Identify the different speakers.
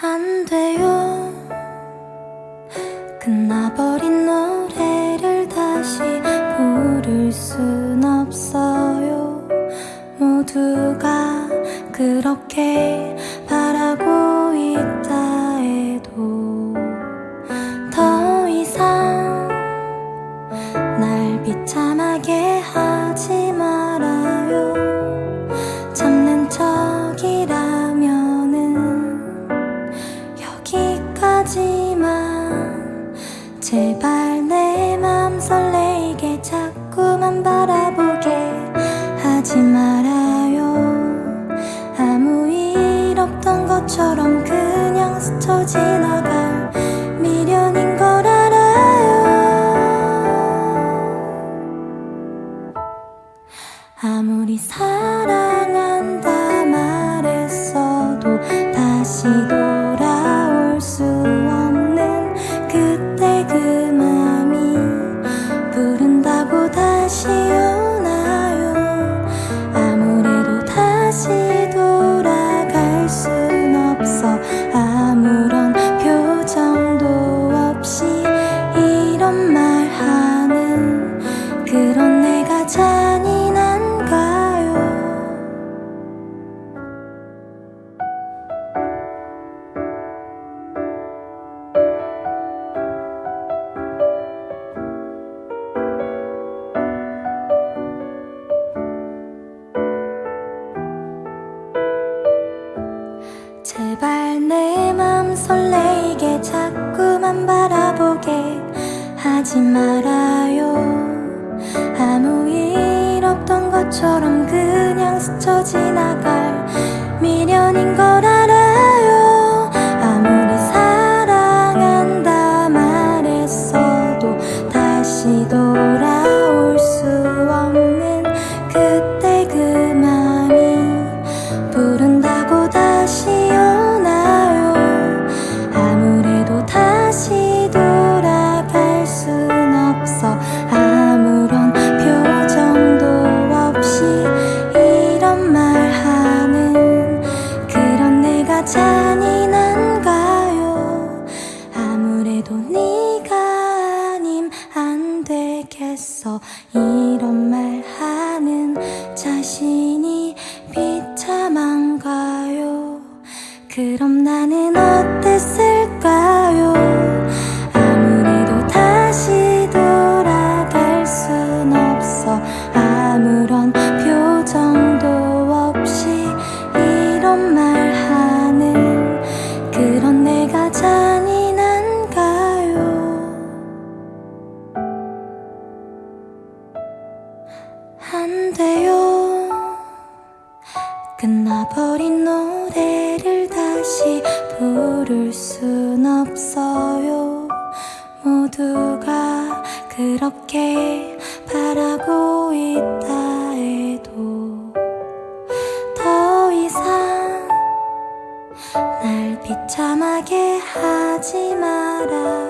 Speaker 1: 안 돼요. 끝나버린 노래를 다시 부를 순 없어요. 모두가 그렇게 바라고 있다 해도 더 이상 날 비참하게 제발 내 맘 설레게 자꾸만 바라보게 하지 말아요. 아무 일 없던 것처럼 그냥 스쳐 지나갈 미련인 걸 알아요. 아무리 사랑 하지 말아요. 아무 일 없던 것처럼 그냥 스쳐 지나갈 미련인 걸 잔인한가요. 아무래도 네가 아님 안 되겠어. 이런 말 하는 자신이 비참한가요? 그럼 나는 어땠을 안 돼요. 끝나버린 노래를 다시 부를 순 없어요. 모두가 그렇게 바라고 있다 해도 더 이상 날 비참하게 하지 마라